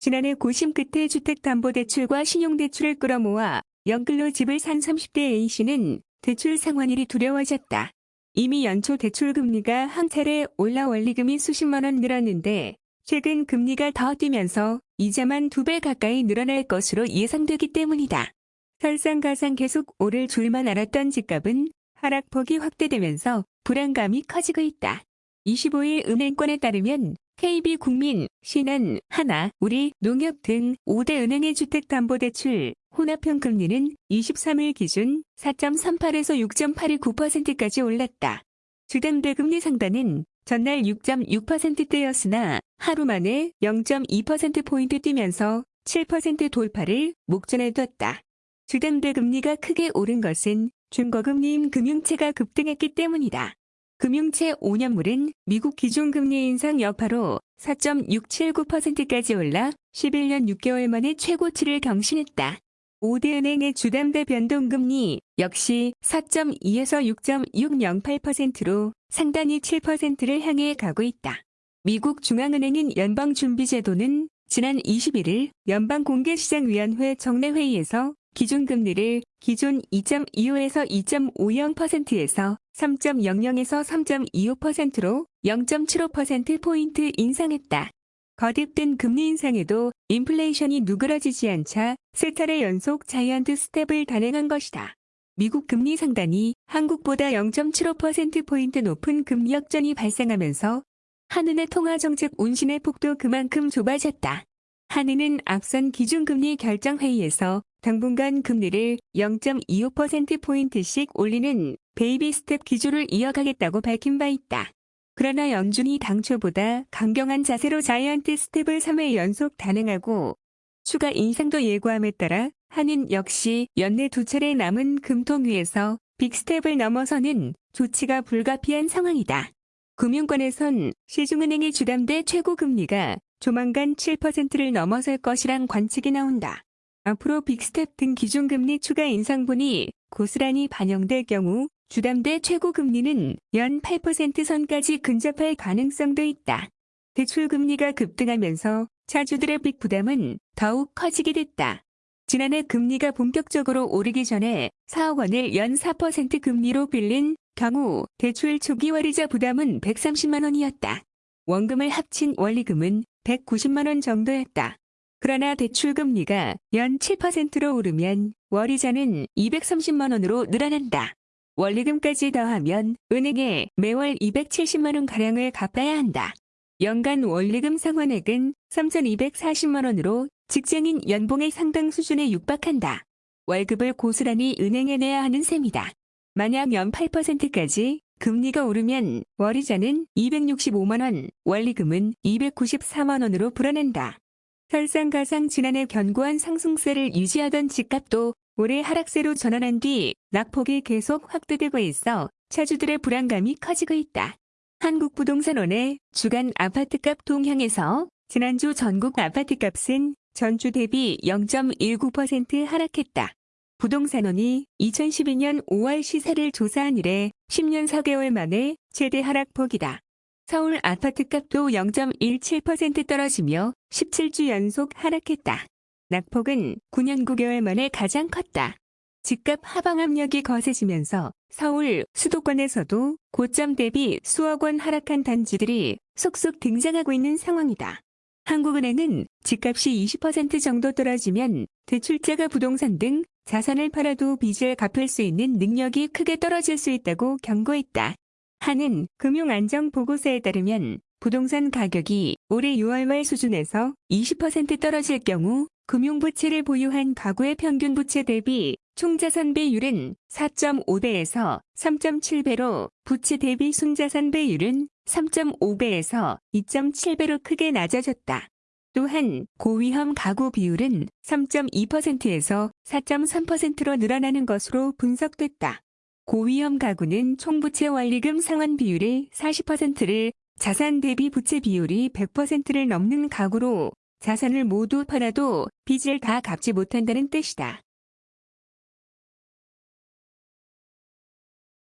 지난해 고심 끝에 주택담보대출과 신용대출을 끌어모아 영끌로 집을 산 30대 A씨는 대출 상환일이 두려워졌다. 이미 연초 대출 금리가 한 차례 올라 원리금이 수십만 원 늘었는데 최근 금리가 더 뛰면서 이자만 두 배 가까이 늘어날 것으로 예상되기 때문이다. 설상가상 계속 오를 줄만 알았던 집값은 하락폭이 확대되면서 불안감이 커지고 있다. 25일 은행권에 따르면 KB국민, 신한, 하나, 우리, 농협 등 5대 은행의 주택담보대출 혼합형 금리는 23일 기준 4.38에서 6.829%까지 올랐다. 주담대 금리 상단은 전날 6.6%대였으나 하루 만에 0.2%포인트 뛰면서 7% 돌파를 목전에 뒀다. 주담대 금리가 크게 오른 것은 중거금리인 금융채가 급등했기 때문이다. 금융채 5년물은 미국 기준금리 인상 여파로 4.679%까지 올라 11년 6개월 만에 최고치를 경신했다. 5대 은행의 주담대 변동금리 역시 4.2에서 6.608%로 상단이 7%를 향해 가고 있다. 미국 중앙은행인 연방준비제도는 지난 21일 연방공개시장위원회 정례회의에서 기준금리를 기존 2.25에서 2.50%에서 3.00에서 3.25%로 0.75%포인트 인상했다. 거듭된 금리 인상에도 인플레이션이 누그러지지 않자 세 차례 연속 giant step을 단행한 것이다. 미국 금리 상단이 한국보다 0.75%포인트 높은 금리 역전이 발생하면서 한은의 통화정책 운신의 폭도 그만큼 좁아졌다. 한은은 앞선 기준금리 결정회의에서 당분간 금리를 0.25%포인트씩 올리는 baby step 기조를 이어가겠다고 밝힌 바 있다. 그러나 연준이 당초보다 강경한 자세로 giant step을 3회 연속 단행하고 추가 인상도 예고함에 따라 한은 역시 연내 두 차례 남은 금통위에서 big step을 넘어서는 조치가 불가피한 상황이다. 금융권에선 시중은행의 주담대 최고금리가 조만간 7%를 넘어설 것이란 관측이 나온다. 앞으로 big step 등 기준금리 추가 인상분이 고스란히 반영될 경우 주담대 최고금리는 연 8% 선까지 근접할 가능성도 있다. 대출금리가 급등하면서 차주들의 빚 부담은 더욱 커지게 됐다. 지난해 금리가 본격적으로 오르기 전에 4억 원을 연 4% 금리로 빌린 경우 대출 초기 월이자 부담은 130만 원이었다. 원금을 합친 원리금은 190만 원 정도였다. 그러나 대출금리가 연 7%로 오르면 월이자는 230만 원으로 늘어난다. 원리금까지 더하면 은행에 매월 270만 원가량을 갚아야 한다. 연간 원리금 상환액은 3,240만 원으로 직장인 연봉의 상당 수준에 육박한다. 월급을 고스란히 은행에 내야 하는 셈이다. 만약 연 8%까지 금리가 오르면 월이자는 265만 원, 원리금은 294만 원으로 불어난다. 설상가상 지난해 견고한 상승세를 유지하던 집값도 올해 하락세로 전환한 뒤 낙폭이 계속 확대되고 있어 차주들의 불안감이 커지고 있다. 한국부동산원의 주간 아파트값 동향에서 지난주 전국 아파트값은 전주 대비 0.19% 하락했다. 부동산원이 2012년 5월 시세를 조사한 이래 10년 4개월 만에 최대 하락폭이다. 서울 아파트값도 0.17% 떨어지며 17주 연속 하락했다. 낙폭은 9년 9개월 만에 가장 컸다. 집값 하방 압력이 거세지면서 서울 수도권에서도 고점 대비 수억 원 하락한 단지들이 속속 등장하고 있는 상황이다. 한국은행은 집값이 20% 정도 떨어지면 대출자가 부동산 등 자산을 팔아도 빚을 갚을 수 있는 능력이 크게 떨어질 수 있다고 경고했다. 한은 금융안정보고서에 따르면 부동산 가격이 올해 6월 말 수준에서 20% 떨어질 경우 금융부채를 보유한 가구의 평균 부채 대비 총자산 배율은 4.5배에서 3.7배로 부채 대비 순자산 배율은 3.5배에서 2.7배로 크게 낮아졌다. 또한 고위험 가구 비율은 3.2%에서 4.3%로 늘어나는 것으로 분석됐다. 고위험 가구는 총부채 원리금 상환 비율의 40%를 자산 대비 부채 비율이 100%를 넘는 가구로 자산을 모두 팔아도 빚을 다 갚지 못한다는 뜻이다.